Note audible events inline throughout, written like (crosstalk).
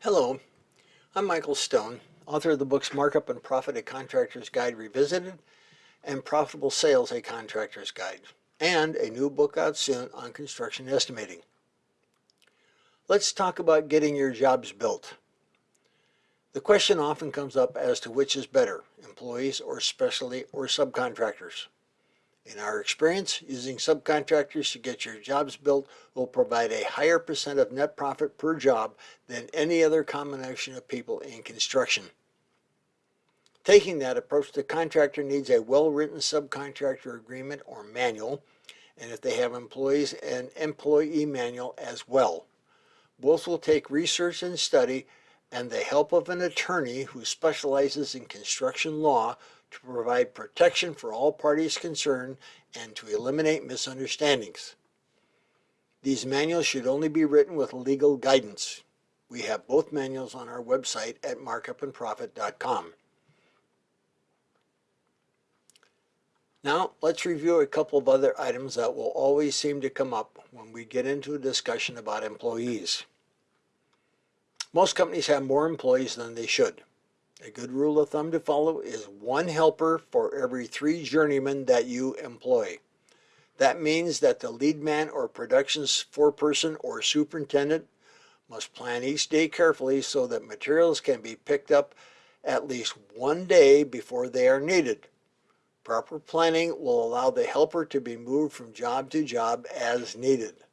Hello, I'm Michael Stone, author of the books Markup and Profit, A Contractor's Guide Revisited, and Profitable Sales, A Contractor's Guide, and a new book out soon on construction estimating. Let's talk about getting your jobs built. The question often comes up as to which is better, employees or specialty or subcontractors. In our experience, using subcontractors to get your jobs built will provide a higher percent of net profit per job than any other combination of people in construction. Taking that approach, the contractor needs a well-written subcontractor agreement or manual, and if they have employees, an employee manual as well. Both will take research and study and the help of an attorney who specializes in construction law to provide protection for all parties concerned and to eliminate misunderstandings. These manuals should only be written with legal guidance. We have both manuals on our website at markupandprofit.com. Now let's review a couple of other items that will always seem to come up when we get into a discussion about employees. Most companies have more employees than they should. A good rule of thumb to follow is one helper for every three journeymen that you employ. That means that the lead man or production's foreperson or superintendent must plan each day carefully so that materials can be picked up at least one day before they are needed. Proper planning will allow the helper to be moved from job to job as needed.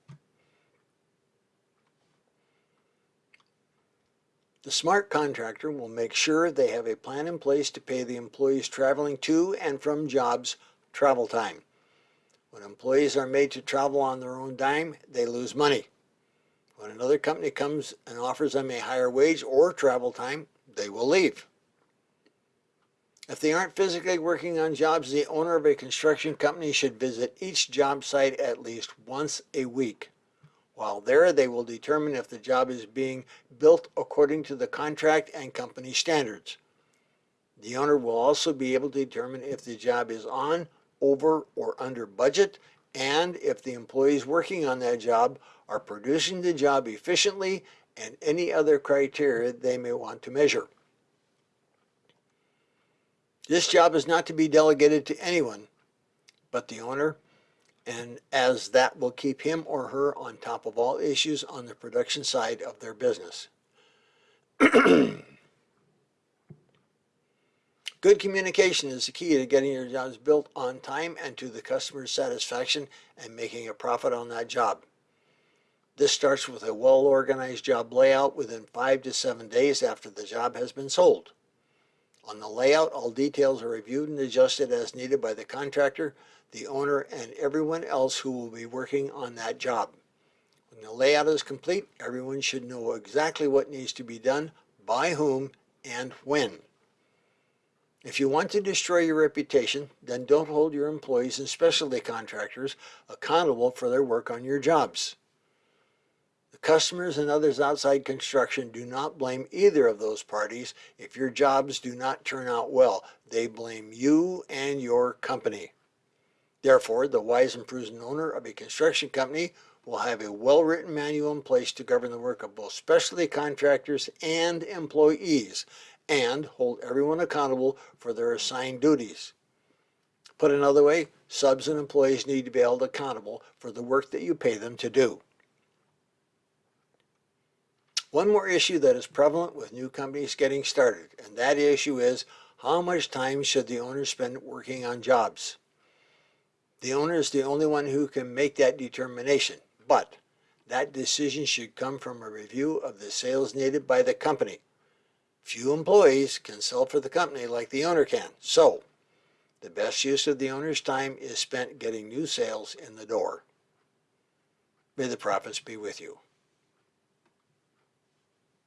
The smart contractor will make sure they have a plan in place to pay the employees traveling to and from jobs travel time. When employees are made to travel on their own dime, they lose money. When another company comes and offers them a higher wage or travel time, they will leave. If they aren't physically working on jobs, the owner of a construction company should visit each job site at least once a week. While there, they will determine if the job is being built according to the contract and company standards. The owner will also be able to determine if the job is on, over, or under budget, and if the employees working on that job are producing the job efficiently and any other criteria they may want to measure. This job is not to be delegated to anyone but the owner and as that will keep him or her on top of all issues on the production side of their business. (clears throat) Good communication is the key to getting your jobs built on time and to the customer's satisfaction and making a profit on that job. This starts with a well-organized job layout within five to seven days after the job has been sold. On the layout, all details are reviewed and adjusted as needed by the contractor the owner, and everyone else who will be working on that job. When the layout is complete, everyone should know exactly what needs to be done, by whom, and when. If you want to destroy your reputation, then don't hold your employees and specialty contractors accountable for their work on your jobs. Customers and others outside construction do not blame either of those parties if your jobs do not turn out well. They blame you and your company. Therefore, the wise and prudent owner of a construction company will have a well-written manual in place to govern the work of both specialty contractors and employees and hold everyone accountable for their assigned duties. Put another way, subs and employees need to be held accountable for the work that you pay them to do. One more issue that is prevalent with new companies getting started, and that issue is how much time should the owner spend working on jobs? The owner is the only one who can make that determination, but that decision should come from a review of the sales needed by the company. Few employees can sell for the company like the owner can, so the best use of the owner's time is spent getting new sales in the door. May the profits be with you.